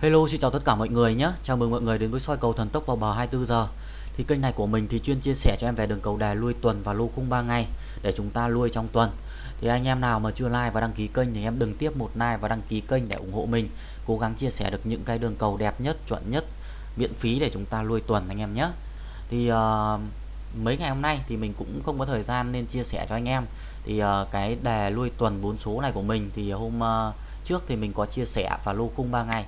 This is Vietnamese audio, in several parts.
Hello xin chào tất cả mọi người nhé. Chào mừng mọi người đến với soi cầu thần tốc vào bờ 24 giờ. Thì kênh này của mình thì chuyên chia sẻ cho em về đường cầu đài lui tuần và lô khung 3 ngày Để chúng ta lui trong tuần. Thì anh em nào mà chưa like và đăng ký kênh thì em đừng tiếp một like và đăng ký kênh để ủng hộ mình. Cố gắng chia sẻ được những cái đường cầu đẹp nhất, chuẩn nhất, miễn phí để chúng ta lui tuần anh em nhé. Thì uh, mấy ngày hôm nay thì mình cũng không có thời gian nên chia sẻ cho anh em. Thì uh, cái đề lui tuần 4 số này của mình thì hôm uh, trước thì mình có chia sẻ và lô khung 3 ngày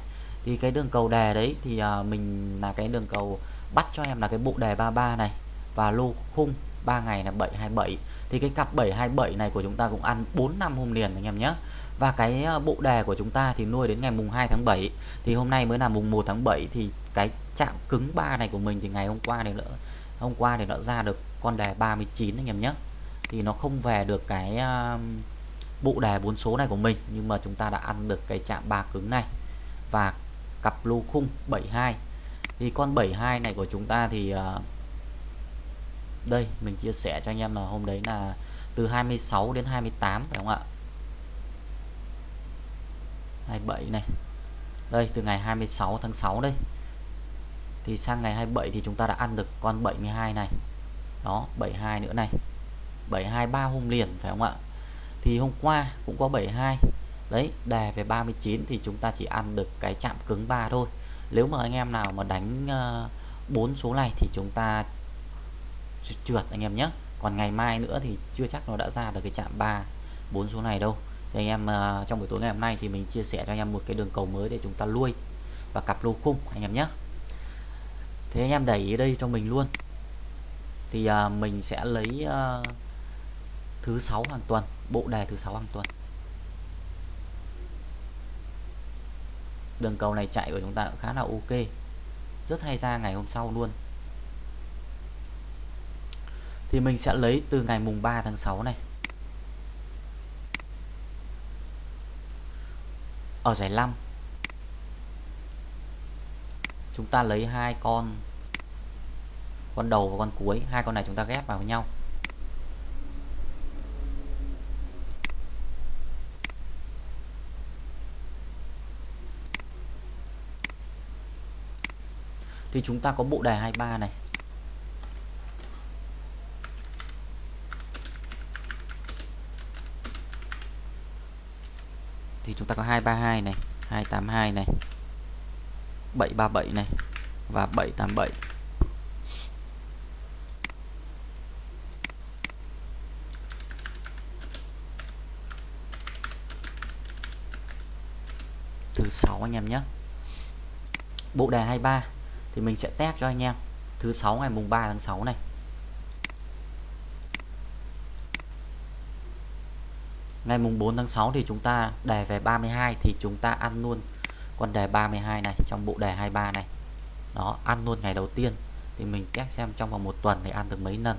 thì cái đường cầu đề đấy thì uh, mình là cái đường cầu bắt cho em là cái bộ đề 33 này và lô khung 3 ngày là 727 thì cái cặp 727 này của chúng ta cũng ăn 4 năm hôm liền anh em nhé. Và cái à, bộ đề của chúng ta thì nuôi đến ngày mùng 2 tháng 7 thì hôm nay mới là mùng 1 tháng 7 thì cái chạm cứng 3 này của mình thì ngày hôm qua thì nữa hôm qua thì nó ra được con đề 39 anh em nhé. Thì nó không về được cái uh, bộ đề bốn số này của mình nhưng mà chúng ta đã ăn được cái chạm ba cứng này. Và cặp lô khung 72 thì con 72 này của chúng ta thì uh, đây mình chia sẻ cho anh em là hôm đấy là từ 26 đến 28 phải không ạ? 27 này. Đây từ ngày 26 tháng 6 đây. Thì sang ngày 27 thì chúng ta đã ăn được con 72 này. Đó 72 nữa này. 72 ba hôm liền phải không ạ? Thì hôm qua cũng có 72 đấy, đề về 39 thì chúng ta chỉ ăn được cái chạm cứng 3 thôi. Nếu mà anh em nào mà đánh ờ, bốn số này thì chúng ta trượt anh em nhé. Còn ngày mai nữa thì chưa chắc nó đã ra được cái chạm 3 bốn số này đâu. Thì anh em ờ, trong buổi tối ngày hôm nay thì mình chia sẻ cho anh em một cái đường cầu mới để chúng ta lui và cặp lô khung anh em nhé. Thế anh em đẩy ý đây cho mình luôn. Thì ờ, mình sẽ lấy thứ sáu hàng tuần, bộ đề thứ sáu hàng tuần. Đường cầu này chạy của chúng ta cũng khá là ok. Rất hay ra ngày hôm sau luôn. Thì mình sẽ lấy từ ngày mùng 3 tháng 6 này. Ở giải 5 chúng ta lấy hai con con đầu và con cuối. Hai con này chúng ta ghép vào với nhau. Thì chúng ta có bộ đề 23 này. Thì chúng ta có 232 này 282 này 737 này và 787 thứ 6 anh em nhé. Bộ đề 23 thì mình sẽ test cho anh em. Thứ sáu ngày mùng 3 tháng 6 này. Ngày mùng 4 tháng 6 thì chúng ta đề về 32 thì chúng ta ăn luôn con đề 32 này trong bộ đề 23 này. Nó ăn luôn ngày đầu tiên thì mình test xem trong vòng một tuần thì ăn được mấy lần.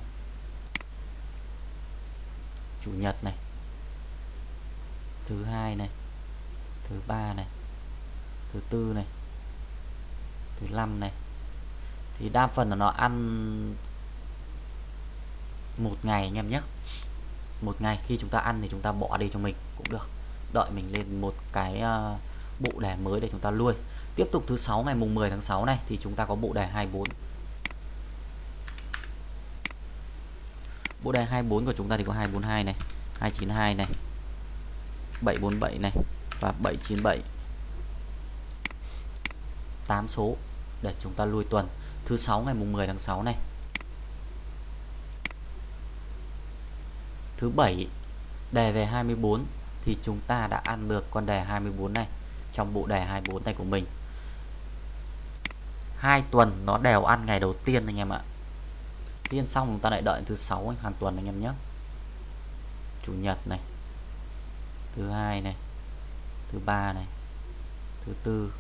Chủ nhật này. Thứ hai này. Thứ ba này. Thứ tư này thứ năm này. Thì đa phần là nó ăn một ngày anh em nhé. Một ngày, khi chúng ta ăn thì chúng ta bỏ đi cho mình cũng được. Đợi mình lên một cái à, bộ đề mới để chúng ta nuôi. Tiếp tục thứ sáu, ngày mùng 10 tháng 6 này thì chúng ta có bộ đề 24 bộ đề 24 của chúng ta thì có 242 này 292 này 747 này và 797 8 số để chúng ta lui tuần. Thứ sáu ngày mùng 10 tháng 6 này. Thứ bảy, đề về 24 thì chúng ta đã ăn được con đề 24 này trong bộ đề 24 này của mình. Hai tuần nó đều ăn ngày đầu tiên anh em ạ. Tiên xong chúng ta lại đợi thứ sáu hàng tuần anh em nhé. Chủ nhật này, thứ hai này, thứ ba này, thứ tư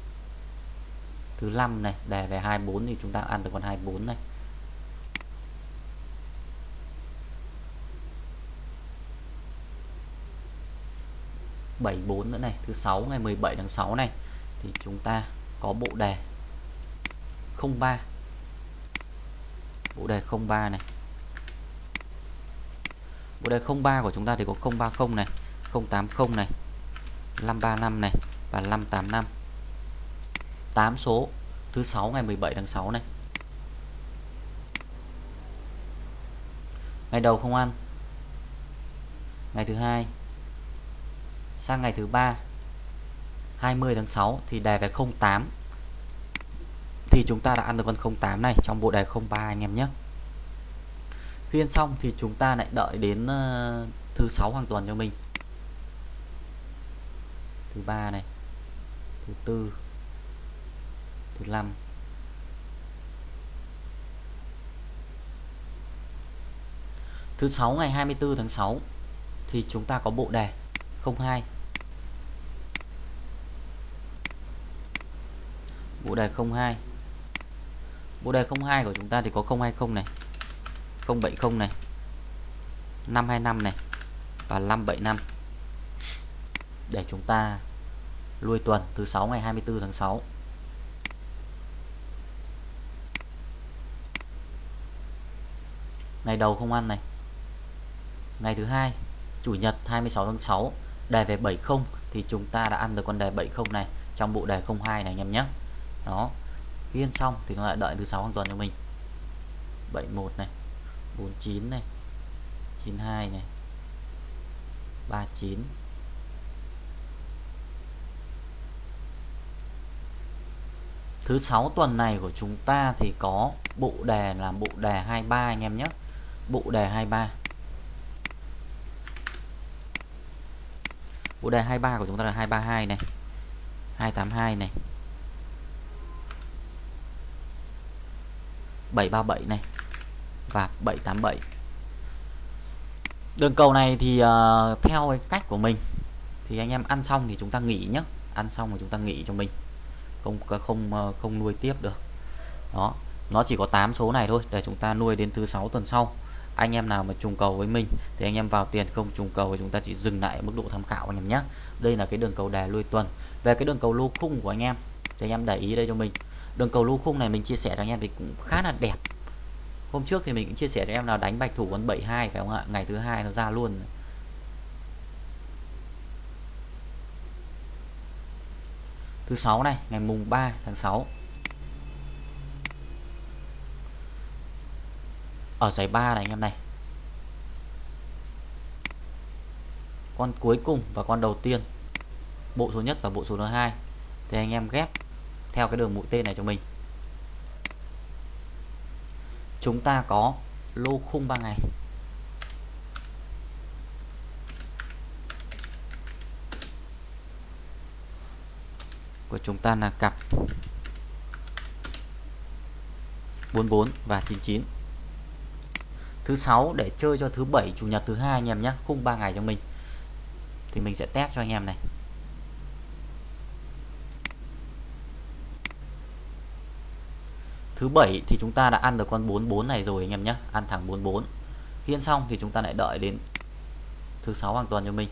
thứ 5 này đề về 24 thì chúng ta ăn được con 24 này. Bảy bốn nữa này, thứ sáu ngày 17 tháng 6 này, thì chúng ta có bộ đề 03 bộ đề 03 này. Bộ đề 03 của chúng ta thì có 030 này 080 này 535 này và 585 8 số, thứ 6 ngày 17 tháng 6 này. Ngày đầu không ăn. Ngày thứ hai, sang ngày thứ ba 20 tháng 6 thì đề về 08 thì chúng ta đã ăn được con 08 này trong bộ đề 03 anh em nhé. Khi ăn xong thì chúng ta lại đợi đến ờ, thứ sáu hàng tuần cho mình. Thứ ba này, thứ tư thứ 5 thứ 6 ngày 24 tháng 6 thì chúng ta có bộ đề 02 bộ đề 02 bộ đề 02 của chúng ta thì có 020 này 070 này 525 này và 575 để chúng ta lui tuần thứ 6 ngày 24 tháng 6 ngày đầu không ăn này. Ngày thứ hai, chủ nhật 26 tháng 6 đề về 70 thì chúng ta đã ăn được con đề 70 này trong bộ đề 02 này anh em nhé. Đó ghi xong thì nó lại đợi thứ sáu hàng tuần cho mình. 71 này 49 này 92 này 39 Thứ sáu tuần này của chúng ta thì có bộ đề là bộ đề 23 anh em nhé. Bộ đề 23 Bộ đề 23 của chúng ta là 232 này 282 này 737 này và 787 đường cầu này thì uh, theo cái cách của mình thì anh em ăn xong thì chúng ta nghỉ nhé ăn xong rồi chúng ta nghỉ cho mình. Không không ờ, không nuôi tiếp được. Đó nó chỉ có 8 số này thôi để chúng ta nuôi đến thứ sáu tuần sau anh em nào mà trùng cầu với mình thì anh em vào tiền, không trùng cầu thì chúng ta chỉ dừng lại ở mức độ tham khảo anh em nhé. Đây là cái đường cầu đè lui tuần. Về cái đường cầu lô khung của anh em, thì anh em để ý đây cho mình. Đường cầu lô khung này mình chia sẻ cho anh em thì cũng khá là đẹp. Hôm trước thì mình cũng chia sẻ cho em nào đánh bạch thủ con 72 phải không ạ? Ngày thứ hai nó ra luôn. Thứ sáu này, ngày mùng 3 tháng 6 ở giải 3 này anh em này. Con cuối cùng và con đầu tiên. Bộ số nhất và bộ số thứ hai. Thì anh em ghép theo cái đường mũi tên này cho mình. Chúng ta có lô khung 3 ngày. Của chúng ta là cặp 44 và 99 thứ sáu để chơi cho thứ bảy, chủ nhật thứ hai anh em nhé, khung 3 ngày cho mình. Thì mình sẽ test cho anh em này. Thứ bảy thì chúng ta đã ăn được con 44 này rồi anh em nhé, ăn thẳng 44 khi ăn xong thì chúng ta lại đợi đến thứ sáu hàng tuần cho mình.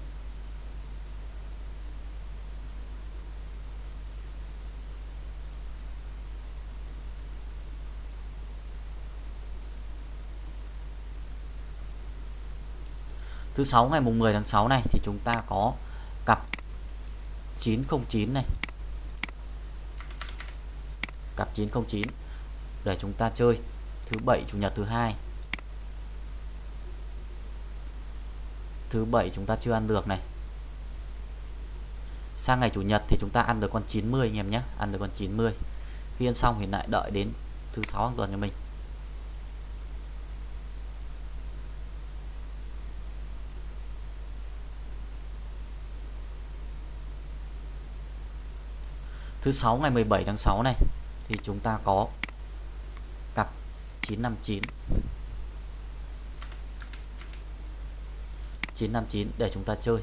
Thứ sáu, ngày mùng 10 tháng 6 này, thì chúng ta có cặp 909 này. Cặp 909 để chúng ta chơi thứ bảy, chủ nhật thứ hai. Thứ bảy chúng ta chưa ăn được này. Sang ngày chủ nhật thì chúng ta ăn được con 90 anh em nhé, ăn được con 90 khi ăn xong thì lại đợi đến thứ sáu hàng tuần cho mình. Thứ sáu ngày 17 tháng 6 này thì chúng ta có 959 959 để chúng ta chơi.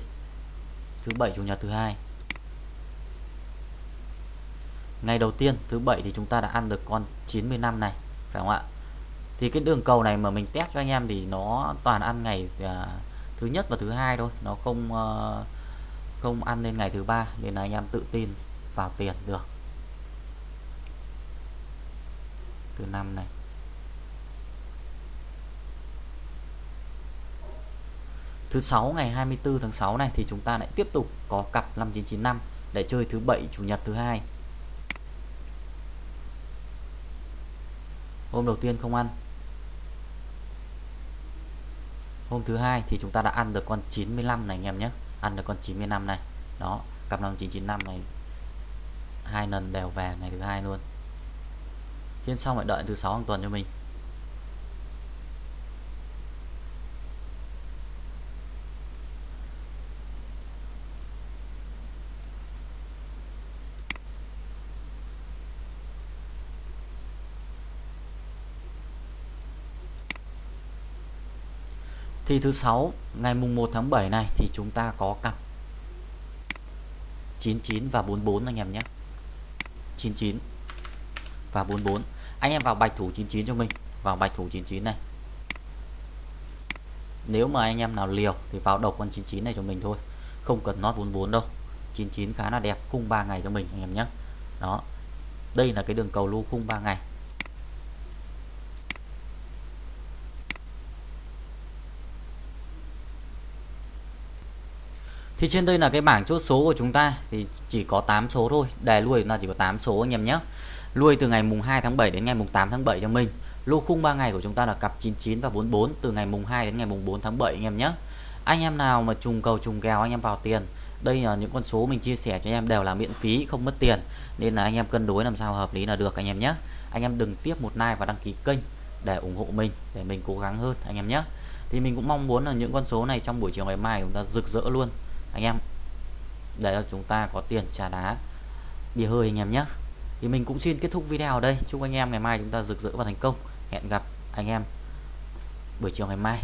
Thứ bảy chủ nhật thứ hai. Ngày đầu tiên thứ bảy thì chúng ta đã ăn được con 95 này phải không ạ? Thì cái đường cầu này mà mình test cho anh em thì nó toàn ăn ngày à, thứ nhất và thứ hai thôi. Nó không uh, không ăn lên ngày thứ ba nên là anh em tự tin vào tiền được. Từ năm này. Thứ sáu ngày 24 tháng 6 này thì chúng ta lại tiếp tục có cặp 5995 để chơi thứ bảy, chủ nhật thứ hai. hôm đầu tiên không ăn. Hôm thứ hai thì chúng ta đã ăn được con 95 này anh em nhé. Ăn được con 95 này. Đó, cặp 5995 này hai lần đều về ngày thứ hai luôn. Khiến xong lại đợi thứ sáu hàng tuần cho mình. Thì thứ sáu, ngày mùng 1 tháng 7 này thì chúng ta có cặp 99 và 44 anh em nhé. 99 và 44 anh em vào bạch thủ 99 cho mình, vào bạch thủ 99 này. Nếu mà anh em nào liều thì vào độc con 99 này cho mình thôi, không cần nót 44 đâu. 99 khá là đẹp, khung 3 ngày cho mình anh em nhé. Đó, đây là cái đường cầu lưu khung 3 ngày. Thì trên đây là cái bảng chốt số của chúng ta, thì chỉ có 8 số thôi. Đề lui là chỉ có 8 số anh em nhé. Lui từ ngày mùng 2 tháng 7 đến ngày mùng 8 tháng 7 cho mình. Lô khung 3 ngày của chúng ta là cặp 99 và 44 từ ngày mùng 2 đến ngày mùng 4 tháng 7 anh em nhé. Anh em nào mà trùng cầu trùng kèo anh em vào tiền, đây là những con số mình chia sẻ cho anh em đều là miễn phí, không mất tiền. Nên là anh em cân đối làm sao hợp lý là được anh em nhé. Anh em đừng tiếp một like và đăng ký kênh để ủng hộ mình, để mình cố gắng hơn anh em nhé. Thì mình cũng mong muốn là những con số này trong buổi chiều ngày mai chúng ta rực rỡ luôn anh em, để cho chúng ta có tiền trả đá, bia hơi anh em nhé. Thì mình cũng xin kết thúc video ở đây. Chúc anh em ngày mai chúng ta rực rỡ và thành công. Hẹn gặp anh em buổi chiều ngày mai.